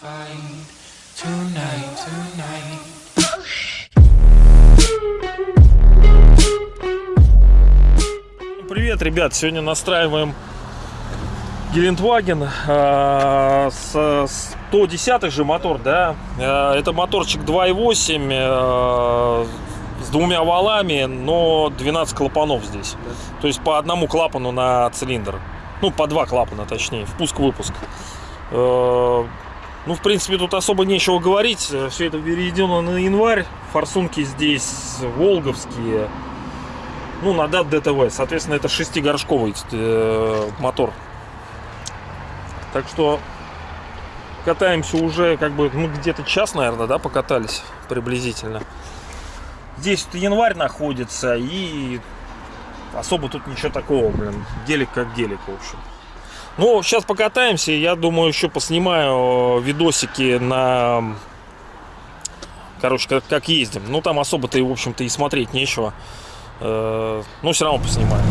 find tonight, tonight. Привет, ребят! Сегодня настраиваем Гелендваген э, с 110 же мотор, да? Э, это моторчик 2.8 э, с двумя валами, но 12 клапанов здесь. То есть по одному клапану на цилиндр. Ну, по два клапана, точнее, впуск-выпуск. Э, ну, в принципе, тут особо нечего говорить. Все это переведено на январь. Форсунки здесь волговские. Ну, на дат ДТВ. Соответственно, это шестигоршковый э, мотор. Так что катаемся уже как бы, ну, где-то час, наверное, да, покатались приблизительно. Здесь вот январь находится и особо тут ничего такого, блин. Гелик как гелик, в общем. Ну, сейчас покатаемся. Я думаю, еще поснимаю видосики на... Короче, как, как ездим. Ну, там особо-то, в общем-то, и смотреть нечего. Э, Но все равно поснимаю.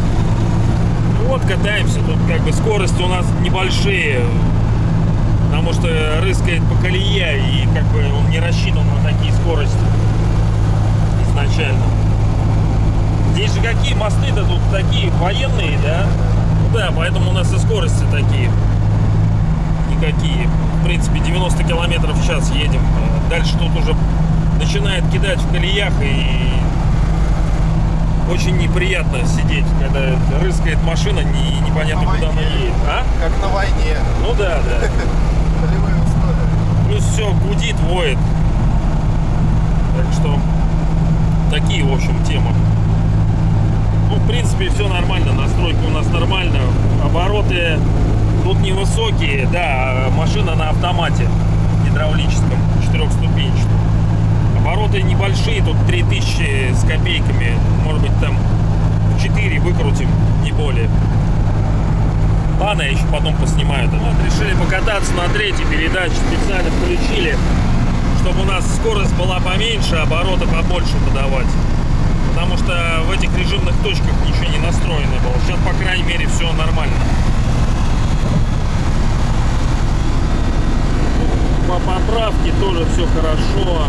Ну, вот, катаемся. Тут как бы скорости у нас небольшие. Потому что рыскает по колее. И как бы он не рассчитан на такие скорости изначально. Здесь же какие мосты-то тут такие военные, да? Ну да, поэтому у нас и скорости такие. Никакие. В принципе, 90 километров в час едем. Дальше тут уже начинает кидать в колеях и очень неприятно сидеть, когда рыскает машина, не, непонятно На куда она войне. едет. А? Как на войне. Ну да, да. Полевые условия. Плюс все гудит, воет. Так что такие, в общем, темы. Ну, в принципе, все нормально. Настройка у нас нормально. Обороты тут невысокие. Да, машина на автомате гидравлическом, четырехступенчатом. Обороты небольшие, тут 3000 с копейками. Может быть, там 4 выкрутим, не более. Ладно, я еще потом поснимаю. Да. Вот, решили покататься на третьей передаче. Специально включили, чтобы у нас скорость была поменьше, обороты побольше подавать. Потому что в этих режимных точках ничего не настроено было. Сейчас, по крайней мере, все нормально. По поправке тоже все хорошо.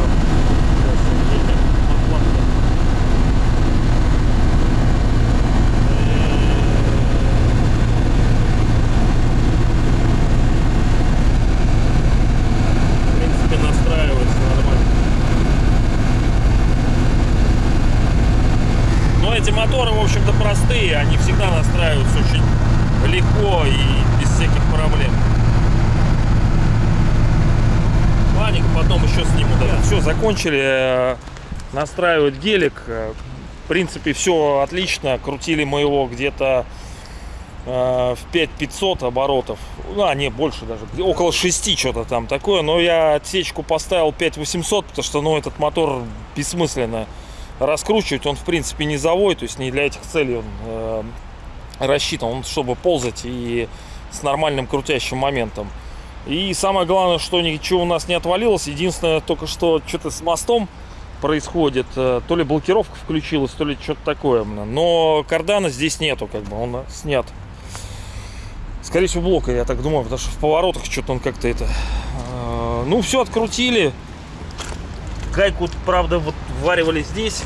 Эти моторы, в общем-то, простые. Они всегда настраиваются очень легко и всяких проблем. Ладненько, потом еще сниму. Да. Все, закончили э, настраивать гелик. Э, В принципе, все отлично. Крутили мы его где-то э, в 5500 оборотов. Ну, а, не, больше даже. Около 6 что-то там такое. Но я отсечку поставил 5800, потому что, ну, этот мотор бессмысленно раскручивать. Он, в принципе, не завой, то есть не для этих целей он э, рассчитан. Он, чтобы ползать и с нормальным крутящим моментом. И самое главное, что ничего у нас не отвалилось. Единственное, только что что-то с мостом происходит. Э, То ли блокировка включилась, то ли что-то такое. Но кардана здесь нету, как бы он снят. Скорее всего, блока, я так думаю, потому что в поворотах что-то он как-то это... э, Ну, все открутили. Гайку, правда, вот варивали здесь.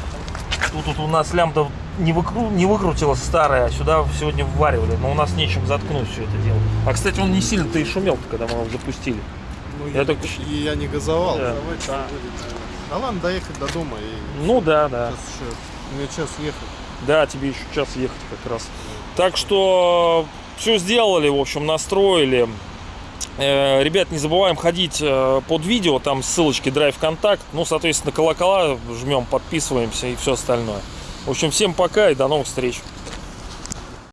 Тут, тут у нас лямбда не, выкру... не выкрутилась старая, а сюда сегодня вваривали. Но у нас нечем заткнуть все это дело. А, кстати, он не сильно-то и шумел, когда мы его запустили. Ну, Я я, только- я не газовал. Да. Давайте Да. будет. Да ладно, доехать до дома и Ну да, да. сейчас еще мне час ехать. Да, тебе еще час ехать как раз. Так что все сделали, в общем, настроили. Э, Ребят, не забываем ходить э, под видео, там ссылочки Drive Контакт. Ну, соответственно, колокола жмем, подписываемся и все остальное. В общем, всем пока и до новых встреч.